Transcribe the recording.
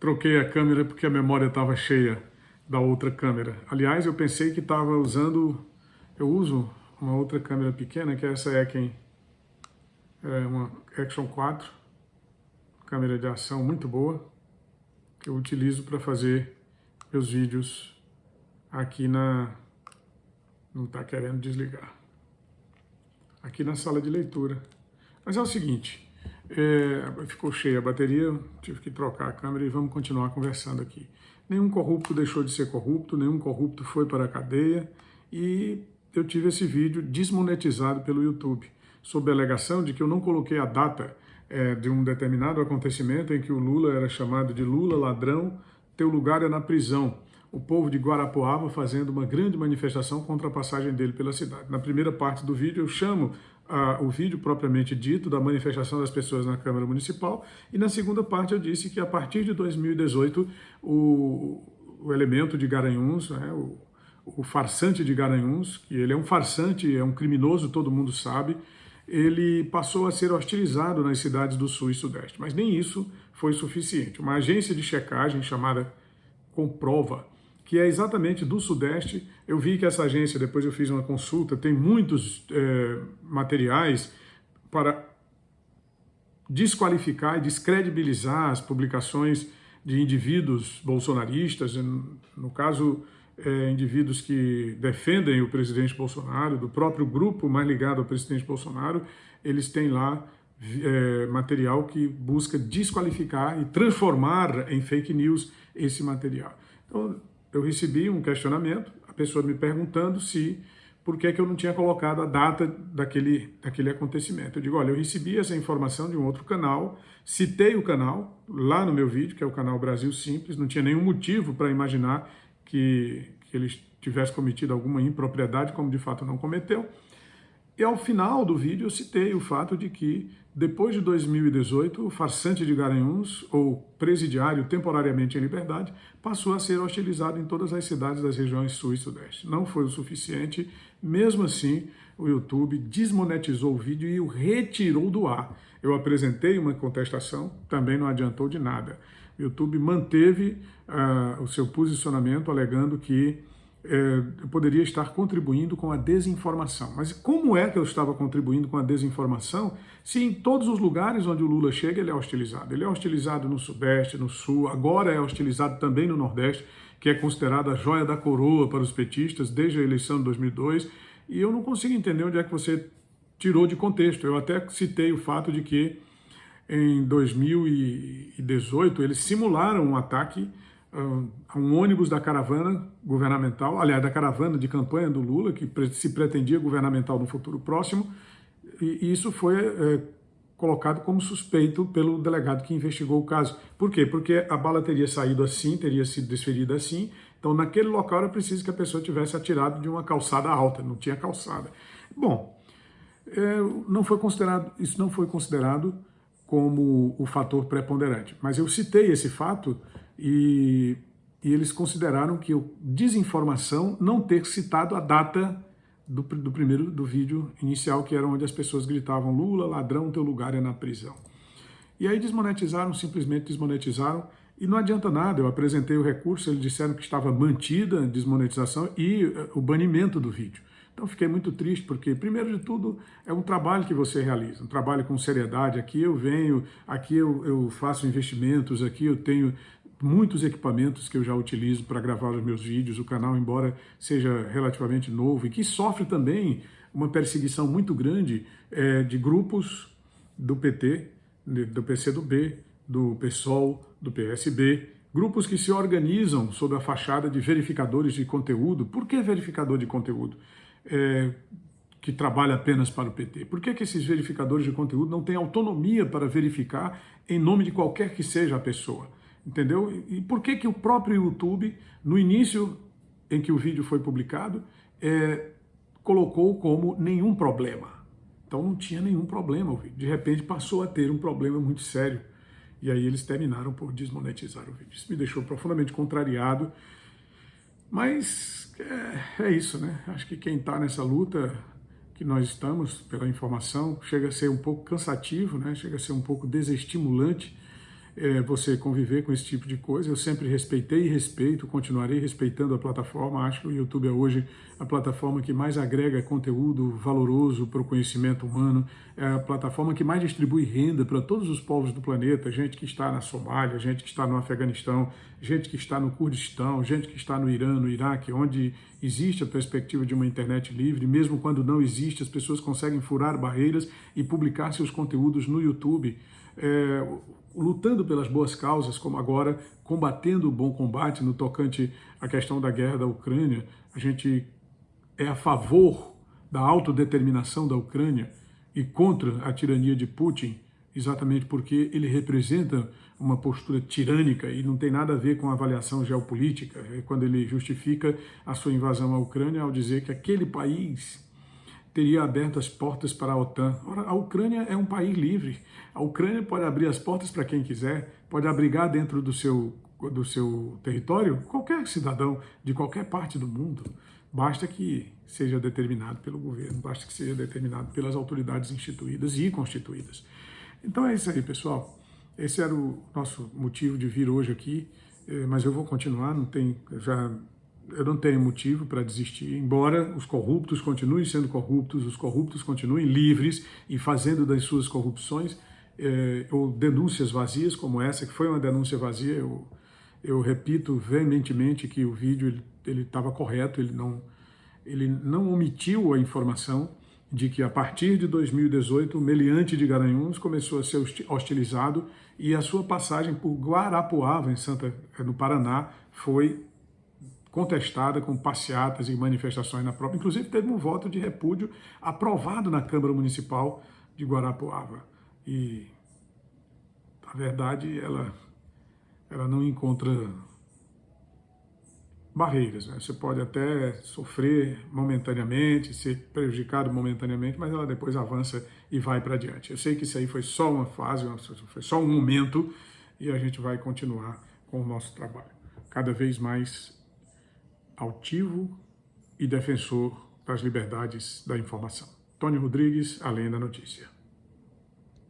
troquei a câmera porque a memória estava cheia da outra câmera. Aliás, eu pensei que estava usando, eu uso uma outra câmera pequena, que é essa Eken, é uma Action 4, câmera de ação muito boa, que eu utilizo para fazer meus vídeos aqui na... não está querendo desligar. Aqui na sala de leitura. Mas é o seguinte, é, ficou cheia a bateria, tive que trocar a câmera e vamos continuar conversando aqui. Nenhum corrupto deixou de ser corrupto, nenhum corrupto foi para a cadeia e eu tive esse vídeo desmonetizado pelo YouTube, sob a alegação de que eu não coloquei a data é, de um determinado acontecimento em que o Lula era chamado de Lula ladrão, teu lugar é na prisão. O povo de Guarapuava fazendo uma grande manifestação contra a passagem dele pela cidade. Na primeira parte do vídeo eu chamo a, o vídeo propriamente dito da manifestação das pessoas na Câmara Municipal e na segunda parte eu disse que a partir de 2018 o, o elemento de Garanhuns, né, o, o farsante de Garanhuns, que ele é um farsante, é um criminoso, todo mundo sabe, ele passou a ser hostilizado nas cidades do Sul e Sudeste. Mas nem isso foi suficiente. Uma agência de checagem chamada Comprova que é exatamente do Sudeste. Eu vi que essa agência, depois eu fiz uma consulta, tem muitos é, materiais para desqualificar e descredibilizar as publicações de indivíduos bolsonaristas, no caso, é, indivíduos que defendem o presidente Bolsonaro, do próprio grupo mais ligado ao presidente Bolsonaro, eles têm lá é, material que busca desqualificar e transformar em fake news esse material. Então, eu recebi um questionamento, a pessoa me perguntando se por que, que eu não tinha colocado a data daquele, daquele acontecimento. Eu digo, olha, eu recebi essa informação de um outro canal, citei o canal lá no meu vídeo, que é o canal Brasil Simples, não tinha nenhum motivo para imaginar que, que ele tivesse cometido alguma impropriedade, como de fato não cometeu. E ao final do vídeo eu citei o fato de que, depois de 2018, o farsante de Garanhuns, ou presidiário temporariamente em liberdade, passou a ser hostilizado em todas as cidades das regiões sul e sudeste. Não foi o suficiente, mesmo assim, o YouTube desmonetizou o vídeo e o retirou do ar. Eu apresentei uma contestação, também não adiantou de nada. O YouTube manteve uh, o seu posicionamento, alegando que é, poderia estar contribuindo com a desinformação. Mas como é que eu estava contribuindo com a desinformação se em todos os lugares onde o Lula chega ele é hostilizado? Ele é hostilizado no Sudeste, no Sul, agora é hostilizado também no Nordeste, que é considerada a joia da coroa para os petistas desde a eleição de 2002, e eu não consigo entender onde é que você tirou de contexto. Eu até citei o fato de que em 2018 eles simularam um ataque a um ônibus da caravana governamental, aliás, da caravana de campanha do Lula, que se pretendia governamental no futuro próximo, e isso foi é, colocado como suspeito pelo delegado que investigou o caso. Por quê? Porque a bala teria saído assim, teria sido desferida assim, então naquele local era preciso que a pessoa tivesse atirado de uma calçada alta, não tinha calçada. Bom, é, não foi considerado, isso não foi considerado como o fator preponderante, mas eu citei esse fato e, e eles consideraram que o desinformação não ter citado a data do, do primeiro do vídeo inicial, que era onde as pessoas gritavam Lula, ladrão, teu lugar é na prisão. E aí desmonetizaram, simplesmente desmonetizaram, e não adianta nada, eu apresentei o recurso, eles disseram que estava mantida a desmonetização e eh, o banimento do vídeo. Então fiquei muito triste, porque, primeiro de tudo, é um trabalho que você realiza, um trabalho com seriedade. Aqui eu venho, aqui eu, eu faço investimentos, aqui eu tenho muitos equipamentos que eu já utilizo para gravar os meus vídeos, o canal, embora seja relativamente novo e que sofre também uma perseguição muito grande é, de grupos do PT, do PCdoB, do PSOL, do PSB, grupos que se organizam sob a fachada de verificadores de conteúdo. Por que verificador de conteúdo? É, que trabalha apenas para o PT? Por que, que esses verificadores de conteúdo não têm autonomia para verificar em nome de qualquer que seja a pessoa? entendeu? E por que que o próprio YouTube, no início em que o vídeo foi publicado, é, colocou como nenhum problema? Então não tinha nenhum problema o vídeo. De repente passou a ter um problema muito sério. E aí eles terminaram por desmonetizar o vídeo. Isso me deixou profundamente contrariado. Mas é, é isso, né? Acho que quem está nessa luta que nós estamos pela informação chega a ser um pouco cansativo, né? Chega a ser um pouco desestimulante é, você conviver com esse tipo de coisa. Eu sempre respeitei e respeito, continuarei respeitando a plataforma. Acho que o YouTube é hoje a plataforma que mais agrega conteúdo valoroso para o conhecimento humano, é a plataforma que mais distribui renda para todos os povos do planeta, gente que está na Somália, gente que está no Afeganistão, gente que está no Kurdistão, gente que está no Irã, no Iraque, onde existe a perspectiva de uma internet livre, mesmo quando não existe, as pessoas conseguem furar barreiras e publicar seus conteúdos no YouTube. É, lutando pelas boas causas, como agora combatendo o bom combate no tocante à questão da guerra da Ucrânia. A gente é a favor da autodeterminação da Ucrânia e contra a tirania de Putin, exatamente porque ele representa uma postura tirânica e não tem nada a ver com a avaliação geopolítica, é quando ele justifica a sua invasão à Ucrânia ao dizer que aquele país teria aberto as portas para a OTAN. Ora, a Ucrânia é um país livre. A Ucrânia pode abrir as portas para quem quiser, pode abrigar dentro do seu, do seu território qualquer cidadão de qualquer parte do mundo. Basta que seja determinado pelo governo, basta que seja determinado pelas autoridades instituídas e constituídas. Então é isso aí, pessoal. Esse era o nosso motivo de vir hoje aqui, eh, mas eu vou continuar, não tem, já eu não tenho motivo para desistir, embora os corruptos continuem sendo corruptos, os corruptos continuem livres e fazendo das suas corrupções eh, ou denúncias vazias, como essa, que foi uma denúncia vazia, eu, eu repito veementemente que o vídeo ele estava correto, ele não, ele não omitiu a informação de que a partir de 2018 o meliante de Garanhuns começou a ser hostilizado e a sua passagem por Guarapuava, em Santa, no Paraná, foi contestada com passeatas e manifestações na própria. Inclusive, teve um voto de repúdio aprovado na Câmara Municipal de Guarapuava. E a verdade, ela, ela não encontra barreiras. Né? Você pode até sofrer momentaneamente, ser prejudicado momentaneamente, mas ela depois avança e vai para adiante. Eu sei que isso aí foi só uma fase, foi só um momento, e a gente vai continuar com o nosso trabalho. Cada vez mais altivo e defensor das liberdades da informação. Tony Rodrigues, Além da Notícia.